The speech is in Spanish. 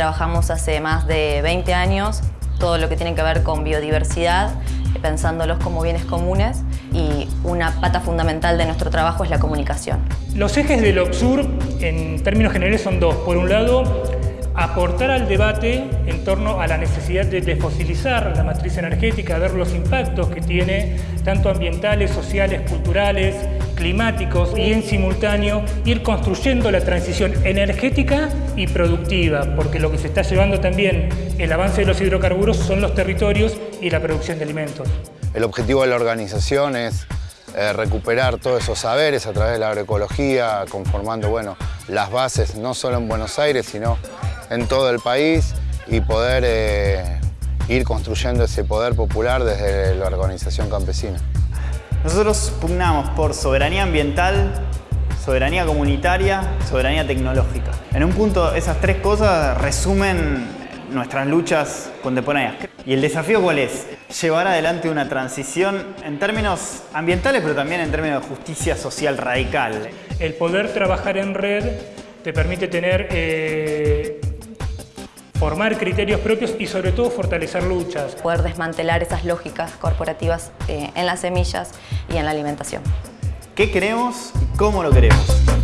trabajamos hace más de 20 años todo lo que tiene que ver con biodiversidad, pensándolos como bienes comunes y una pata fundamental de nuestro trabajo es la comunicación. Los ejes del OPSUR en términos generales son dos. Por un lado, aportar al debate en torno a la necesidad de desfosilizar la matriz energética, ver los impactos que tiene tanto ambientales, sociales, culturales, climáticos y en simultáneo ir construyendo la transición energética y productiva, porque lo que se está llevando también el avance de los hidrocarburos son los territorios y la producción de alimentos. El objetivo de la organización es eh, recuperar todos esos saberes a través de la agroecología, conformando bueno, las bases no solo en Buenos Aires, sino en todo el país y poder eh, ir construyendo ese poder popular desde la organización campesina. Nosotros pugnamos por soberanía ambiental, soberanía comunitaria, soberanía tecnológica. En un punto esas tres cosas resumen nuestras luchas contemporáneas. ¿Y el desafío cuál es? Llevar adelante una transición en términos ambientales, pero también en términos de justicia social radical. El poder trabajar en red te permite tener eh, formar criterios propios y sobre todo fortalecer luchas. Poder desmantelar esas lógicas corporativas eh, en las semillas y en la alimentación. ¿Qué queremos y cómo lo queremos?